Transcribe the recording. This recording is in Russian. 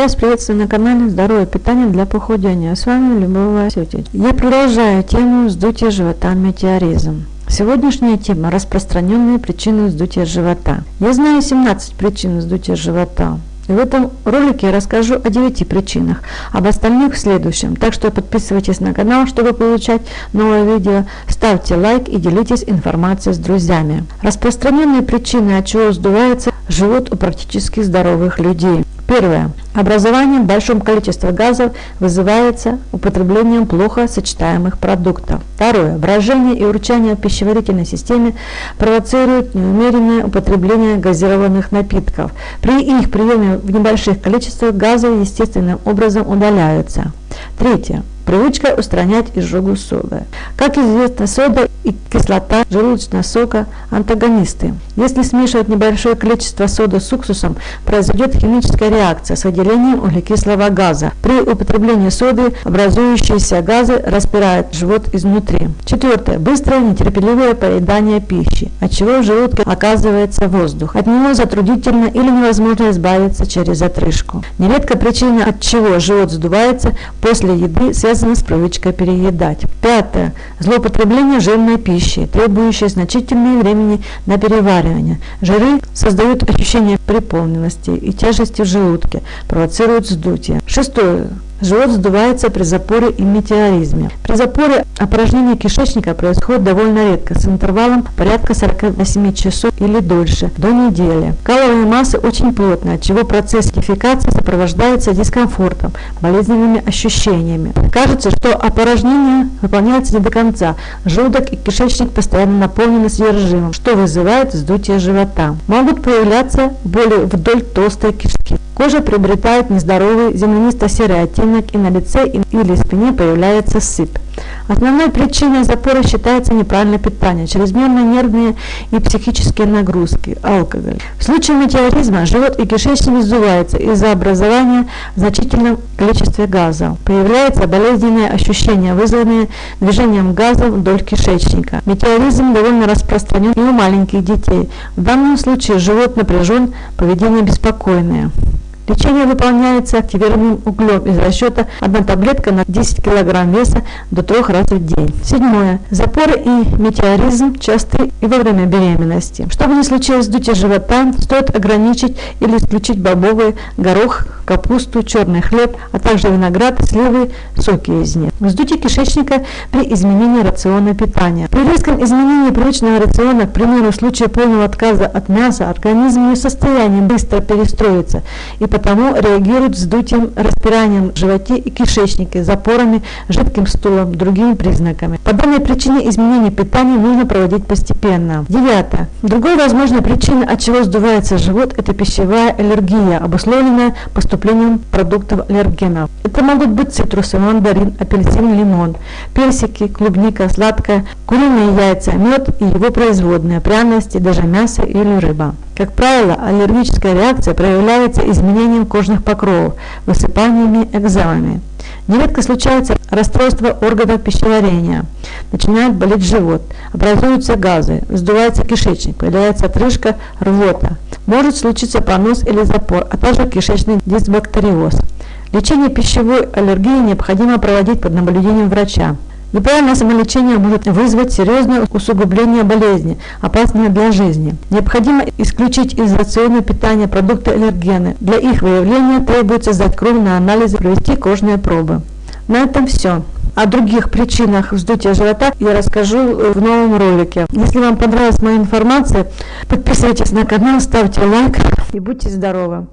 Вас приветствую на канале Здоровое питание для похудения. С вами Любовь Васютич. Я продолжаю тему вздутия живота метеоризм. Сегодняшняя тема – распространенные причины вздутия живота. Я знаю 17 причин вздутия живота. И в этом ролике я расскажу о 9 причинах, об остальных в следующем. Так что подписывайтесь на канал, чтобы получать новые видео, ставьте лайк и делитесь информацией с друзьями. Распространенные причины, от чего сдувается живот у практически здоровых людей. Первое. Образование в большом количестве газов вызывается употреблением плохо сочетаемых продуктов. Второе. Брожение и урчание в пищеварительной системе провоцируют неумеренное употребление газированных напитков. При их приеме в небольших количествах газы естественным образом удаляются. Третье. Привычка устранять изжогу соды. Как известно, сода и кислота желудочного сока – антагонисты. Если смешивать небольшое количество соды с уксусом, произойдет химическая реакция с выделением углекислого газа. При употреблении соды образующиеся газы распирают живот изнутри. Четвертое. Быстрое нетерпеливое поедание пищи, от чего в желудке оказывается воздух. От него затруднительно или невозможно избавиться через отрыжку. Нередко причина, от чего живот сдувается после еды, связана с привычкой переедать. Пятое. Злоупотребление жирной пищи, требующей значительного времени на переваривание. Жиры создают ощущение переполненности и тяжести в желудке, провоцируют вздутие. Шестое. Живот сдувается при запоре и метеоризме. При запоре опорожнение кишечника происходит довольно редко, с интервалом порядка 48 часов или дольше, до недели. Каловая масса очень плотная, от чего процесс дефекации сопровождается дискомфортом, болезненными ощущениями. Кажется, что опорожнение выполняется не до конца. Желудок и кишечник постоянно наполнены содержимым, что вызывает вздутие живота. Могут появляться боли вдоль толстой кишки. Кожа приобретает нездоровый землянисто-серый оттенок и на лице или спине появляется сыпь. Основной причиной запора считается неправильное питание, чрезмерные нервные и психические нагрузки, алкоголь. В случае метеоризма живот и кишечник сдуваются из-за образования значительного количества газа. Появляется болезненное ощущение, вызванное движением газа вдоль кишечника. Метеоризм довольно распространен и у маленьких детей. В данном случае живот напряжен, поведение беспокойное. Лечение выполняется активированным углем из расчета 1 таблетка на 10 кг веса до 3 раз в день. Седьмое. Запоры и метеоризм часты и во время беременности. Чтобы не случилось вздутие живота, стоит ограничить или исключить бобовый, горох, капусту, черный хлеб, а также виноград, сливы, соки из них. Вздутие кишечника при изменении рациона питания. При резком изменении привычного рациона, к примеру, в случае полного отказа от мяса, организм не в состоянии быстро перестроиться и потому реагирует вздутием, распиранием в животе и кишечнике, запорами, жидким стулом, другими признаками. По данной причине изменение питания нужно проводить постепенно. Девятое. Другой возможной причиной, от чего сдувается живот, это пищевая аллергия, обусловленная поступлением продуктов аллергенов. Это могут быть цитрусы, мандарин, апельсин, лимон, персики, клубника, сладкое, куриные яйца, мед и его производные, пряности, даже мясо или рыба. Как правило, аллергическая реакция проявляется изменением кожных покровов, высыпаниями, экземами. Нередко случается расстройство органов пищеварения, начинает болеть живот, образуются газы, вздувается кишечник, появляется отрыжка, рвота. Может случиться понос или запор, а также кишечный дисбактериоз. Лечение пищевой аллергии необходимо проводить под наблюдением врача. Неправильное самолечение может вызвать серьезное усугубление болезни, опасные для жизни. Необходимо исключить из рациона питания продукты аллергены. Для их выявления требуется сдать кровь на анализы, провести кожные пробы. На этом все. О других причинах вздутия живота я расскажу э, в новом ролике. Если вам понравилась моя информация, подписывайтесь на канал, ставьте лайк и будьте здоровы.